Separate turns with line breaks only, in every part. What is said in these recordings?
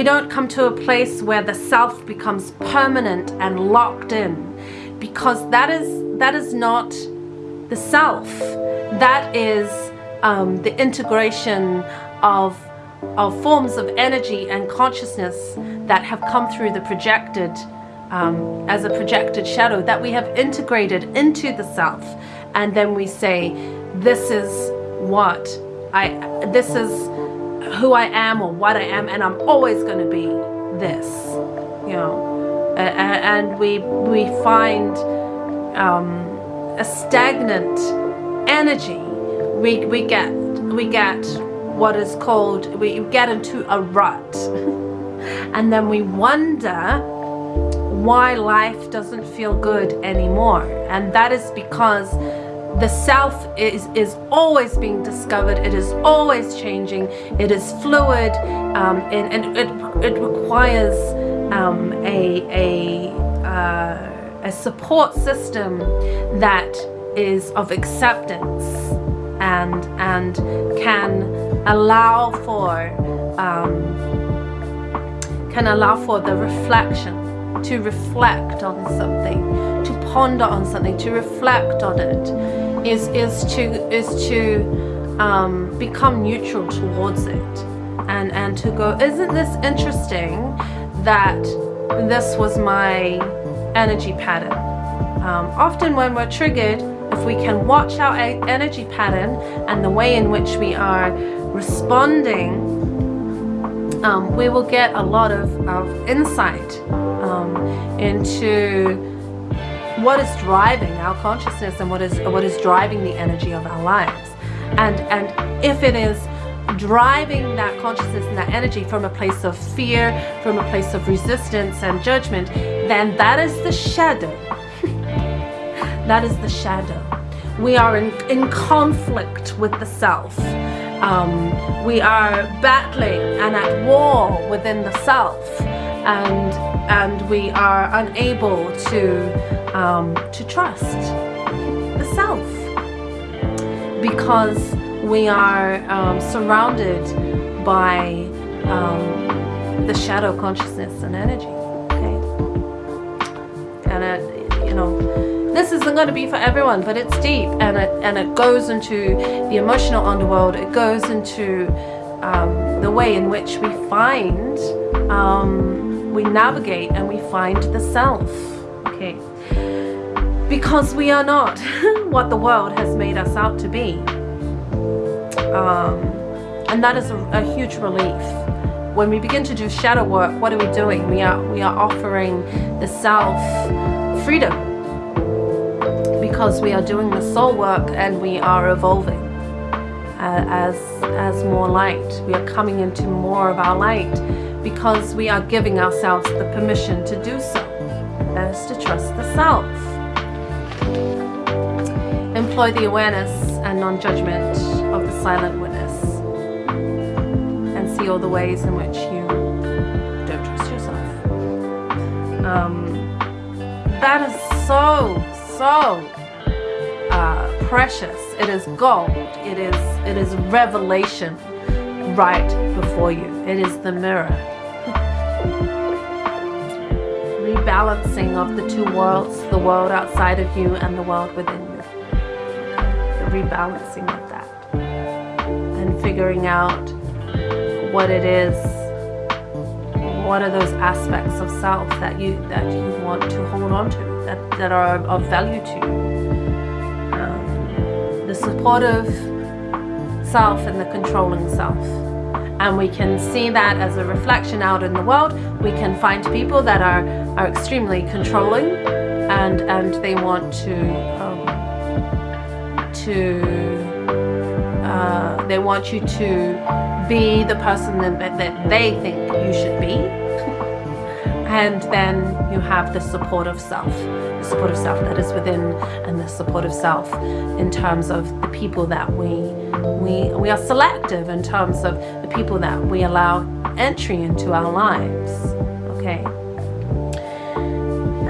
we don't come to a place where the self becomes permanent and locked in because that is that is not the self. That is um, the integration of of forms of energy and consciousness that have come through the projected um, as a projected shadow that we have integrated into the self. And then we say this is what I this is who I am or what I am and I'm always going to be this you know. And we we find um, a stagnant energy. We we get we get what is called we get into a rut. And then we wonder why life doesn't feel good anymore. And that is because the self is is always being discovered. It is always changing. It is fluid um, and, and it, it requires um, a a, uh, a support system that is of acceptance and and can allow for um, can allow for the reflection to reflect on something to ponder on something to reflect on it is is to is to um, become neutral towards it and and to go isn't this interesting that this was my energy pattern? Um, often when we're triggered if we can watch our energy pattern and the way in which we are responding um, we will get a lot of, of insight um, into what is driving our consciousness and what is what is driving the energy of our lives. And and if it is driving that consciousness and that energy from a place of fear from a place of resistance and judgment then that is the shadow. That is the shadow. We are in, in conflict with the self. Um, we are battling and at war within the self. And and we are unable to um, to trust the self because we are um, surrounded by um, the shadow consciousness and energy okay? And it, you know this isn't going to be for everyone but it's deep and it and it goes into the emotional underworld. It goes into um, the way in which we find um, we navigate and we find the self. Okay. Because we are not what the world has made us out to be. Um, and that is a, a huge relief. When we begin to do shadow work what are we doing? We are we are offering the self freedom. Because we are doing the soul work and we are evolving uh, as as more light. We are coming into more of our light because we are giving ourselves the permission to do so. That is to trust the self. Employ the awareness and non-judgment of the silent witness and see all the ways in which you don't trust yourself. Um, that is so so uh, precious. It is gold. It is it is revelation right before you. It is the mirror. Rebalancing of the two worlds the world outside of you and the world within you. The rebalancing of that. And figuring out what it is what are those aspects of self that you that you want to hold on to that that are of value to you. Um, the supportive self and the controlling self and we can see that as a reflection out in the world. We can find people that are are extremely controlling and and they want to um, to uh, they want you to be the person that, that they think you should be. And then you have the support of self the support of self that is within and the support of self in terms of the people that we we we are selective in terms of the people that we allow entry into our lives okay?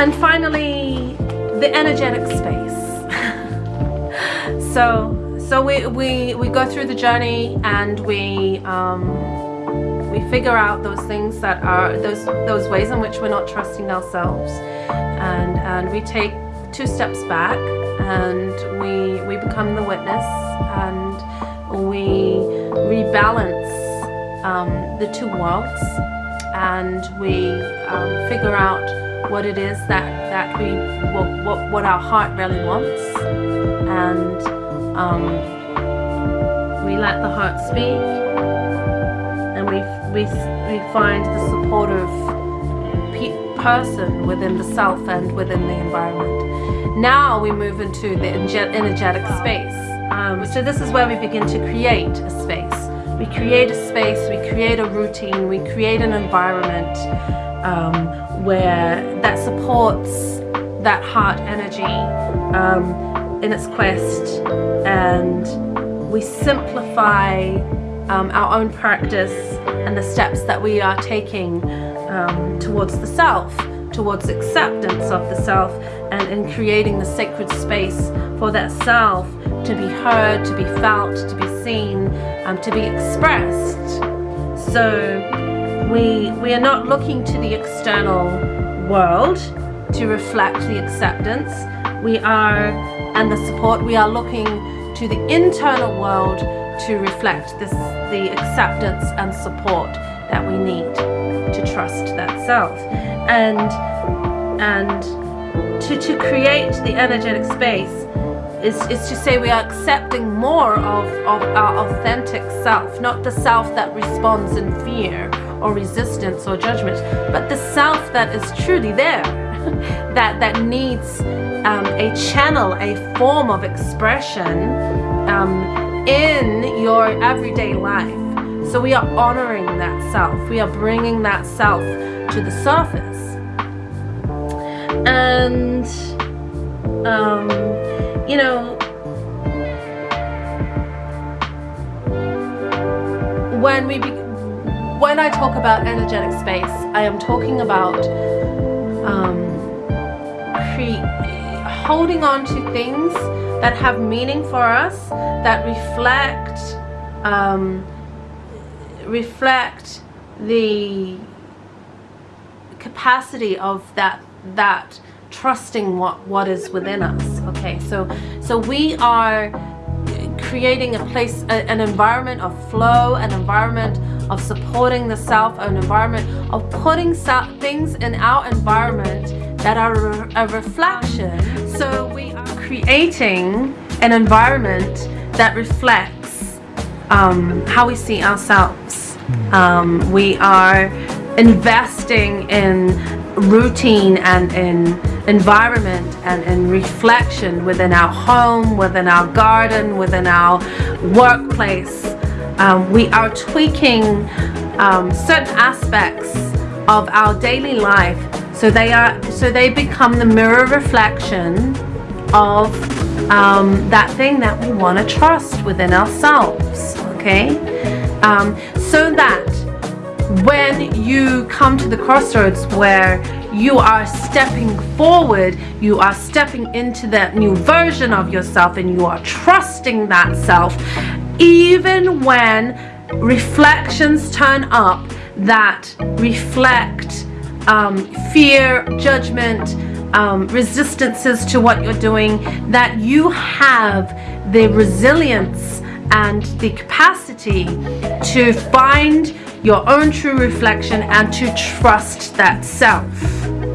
And finally the energetic space. So so we we we go through the journey and we um we figure out those things that are those those ways in which we're not trusting ourselves, and and we take two steps back and we we become the witness and we rebalance um, the two worlds and we um, figure out what it is that that we what, what, what our heart really wants and um, we let the heart speak and we we, we find the supportive person within the self and within the environment. Now we move into the energetic space um, so this is where we begin to create a space. We create a space we create a routine we create an environment um, where that supports that heart energy um, in its quest and we simplify um, our own practice and the steps that we are taking um, towards the self towards acceptance of the self and in creating the sacred space for that self to be heard, to be felt, to be seen, um, to be expressed. So we, we are not looking to the external world to reflect the acceptance. We are, and the support, we are looking to the internal world to reflect this, the acceptance and support that we need to trust that self. And, and to, to create the energetic space is, is to say we are accepting more of, of our authentic self, not the self that responds in fear or resistance or judgment, but the self that is truly there, that, that needs um, a channel, a form of expression um, in your everyday life. So we are honoring that self. We are bringing that self to the surface. And um, you know, when we when I talk about energetic space, I am talking about um, holding on to things that have meaning for us, that reflect um, reflect the capacity of that that trusting what what is within us okay? So so we are creating a place a, an environment of flow an environment of supporting the self an environment of putting things in our environment that are a reflection. So we are creating an environment that reflects um, how we see ourselves. Um, we are investing in routine and in environment and in reflection within our home, within our garden, within our workplace. Um, we are tweaking um, certain aspects of our daily life so they are so they become the mirror reflection of um, that thing that we want to trust within ourselves okay um, so that when you come to the crossroads where you are stepping forward, you are stepping into that new version of yourself and you are trusting that self, even when reflections turn up that reflect um, fear, judgment, um, resistances to what you're doing, that you have the resilience and the capacity to find your own true reflection and to trust that self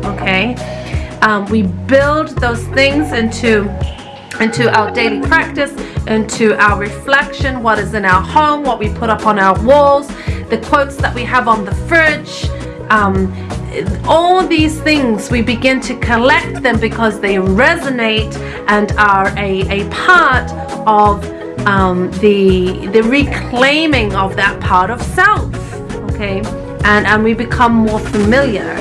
okay? Um, we build those things into into our daily practice into our reflection what is in our home what we put up on our walls the quotes that we have on the fridge um, all these things we begin to collect them because they resonate and are a, a part of um, the the reclaiming of that part of self okay? And and we become more familiar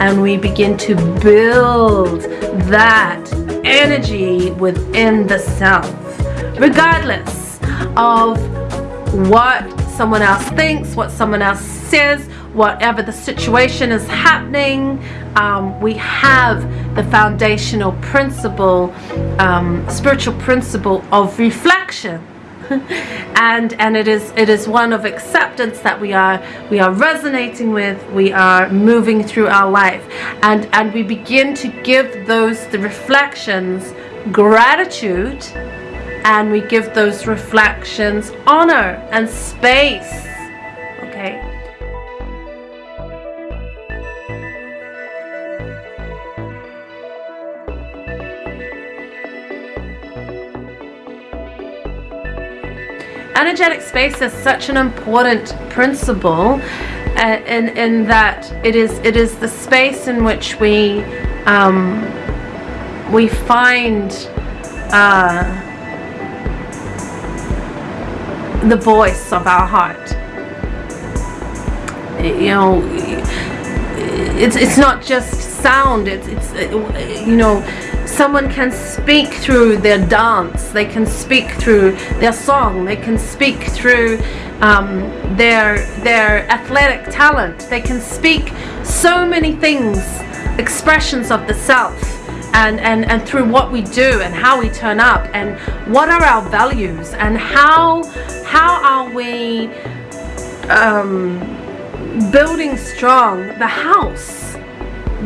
and we begin to build that energy within the self regardless of what someone else thinks what someone else says whatever the situation is happening. Um, we have the foundational principle um, spiritual principle of reflection and and it is it is one of acceptance that we are we are resonating with we are moving through our life. And and we begin to give those the reflections gratitude and we give those reflections honor and space okay energetic space is such an important principle uh, in in that it is it is the space in which we um, we find uh, the voice of our heart. You know it's it's not just sound it's it's you know someone can speak through their dance they can speak through their song they can speak through um, their their athletic talent. They can speak so many things expressions of the self and, and, and through what we do and how we turn up and what are our values and how how are we um, building strong the house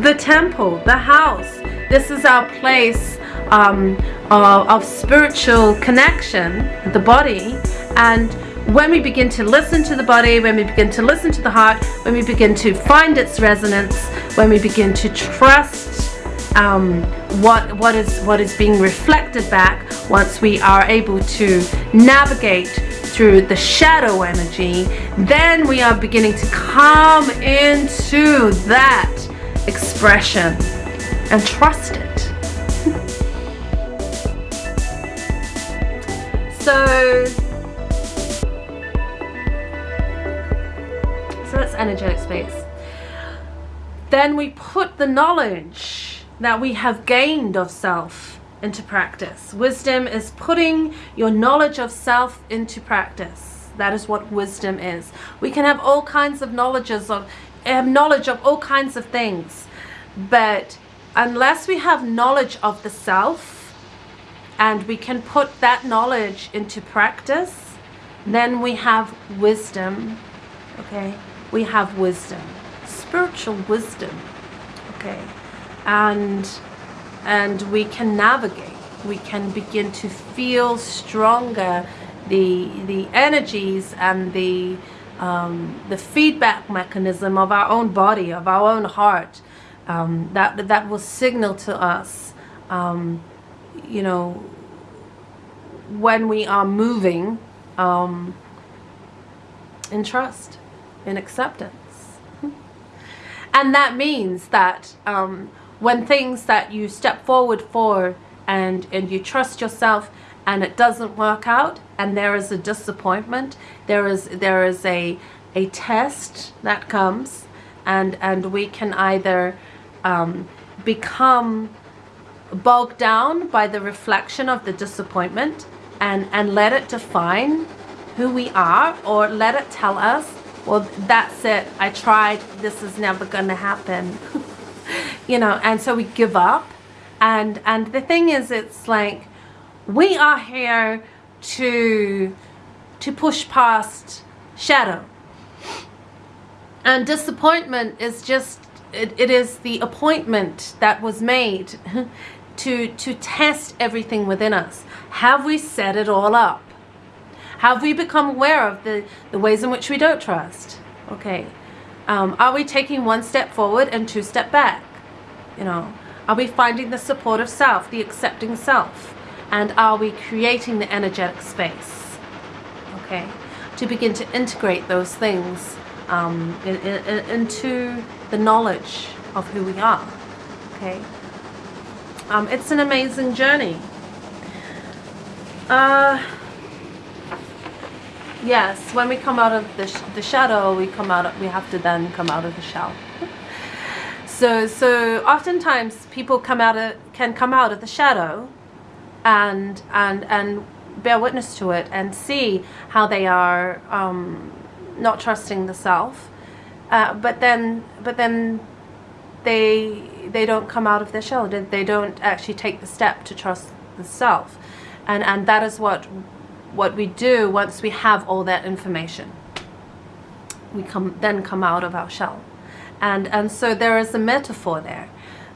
the temple the house this is our place um, of, of spiritual connection, the body, and when we begin to listen to the body, when we begin to listen to the heart, when we begin to find its resonance, when we begin to trust um, what what is what is being reflected back, once we are able to navigate through the shadow energy, then we are beginning to come into that expression and trust it. so, so that's energetic space. Then we put the knowledge that we have gained of self into practice. Wisdom is putting your knowledge of self into practice. That is what wisdom is. We can have all kinds of knowledges of have knowledge of all kinds of things, but unless we have knowledge of the self and we can put that knowledge into practice, then we have wisdom, okay? We have wisdom, spiritual wisdom, okay? And, and we can navigate, we can begin to feel stronger the, the energies and the, um, the feedback mechanism of our own body, of our own heart, um, that that will signal to us, um, you know, when we are moving um, in trust, in acceptance. and that means that um, when things that you step forward for and, and you trust yourself and it doesn't work out and there is a disappointment, there is, there is a, a test that comes and, and we can either um, become bogged down by the reflection of the disappointment and, and let it define who we are or let it tell us, well, that's it. I tried. This is never going to happen. you know, and so we give up. And, and the thing is, it's like we are here to, to push past shadow. And disappointment is just it, it is the appointment that was made to, to test everything within us. Have we set it all up? Have we become aware of the, the ways in which we don't trust? Okay. Um, are we taking one step forward and two step back? You know, are we finding the support of self, the accepting self? And are we creating the energetic space? Okay. To begin to integrate those things um, in, in, into the knowledge of who we are. Okay, um, it's an amazing journey. Uh, yes, when we come out of the, sh the shadow, we come out. Of, we have to then come out of the shell. so, so oftentimes people come out of can come out of the shadow, and and and bear witness to it and see how they are um, not trusting the self. Uh, but then, but then they they don't come out of their shell. They don't actually take the step to trust the self, and and that is what what we do once we have all that information. We come then come out of our shell, and and so there is a metaphor there.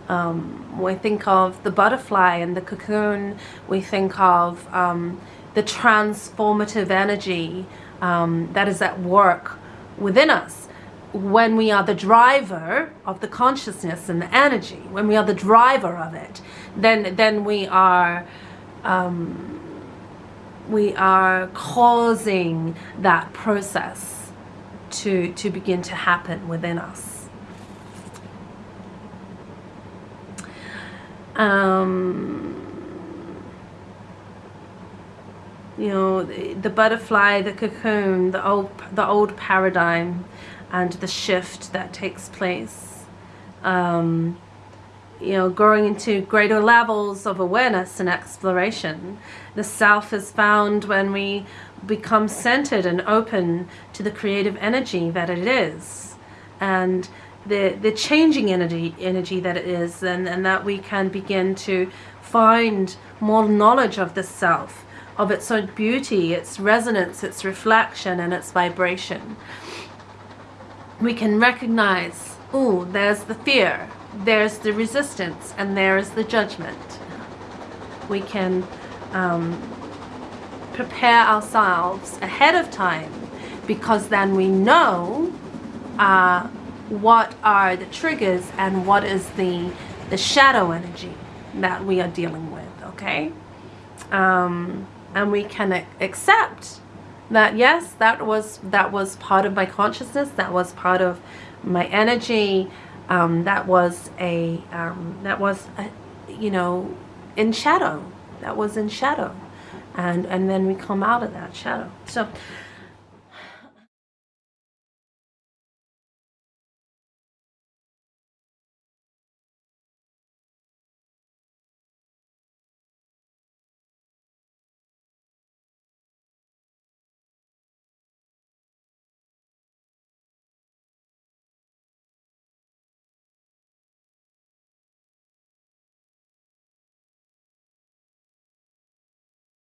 Um, we think of the butterfly and the cocoon. We think of um, the transformative energy um, that is at work within us when we are the driver of the consciousness and the energy, when we are the driver of it, then then we are um, we are causing that process to to begin to happen within us. Um, you know, the, butterfly, the cocoon, the old the old paradigm and the shift that takes place. Um, you know, growing into greater levels of awareness and exploration. The self is found when we become centered and open to the creative energy that it is. And the, the changing energy, energy that it is, and, and that we can begin to find more knowledge of the self, of its own beauty, its resonance, its reflection, and its vibration we can recognize, oh, there's the fear, there's the resistance, and there's the judgment. We can um, prepare ourselves ahead of time because then we know uh, what are the triggers and what is the, the shadow energy that we are dealing with, okay? Um, and we can accept that yes that was that was part of my consciousness that was part of my energy um, that was a um, that was a, you know in shadow that was in shadow. And and then we come out of that shadow. So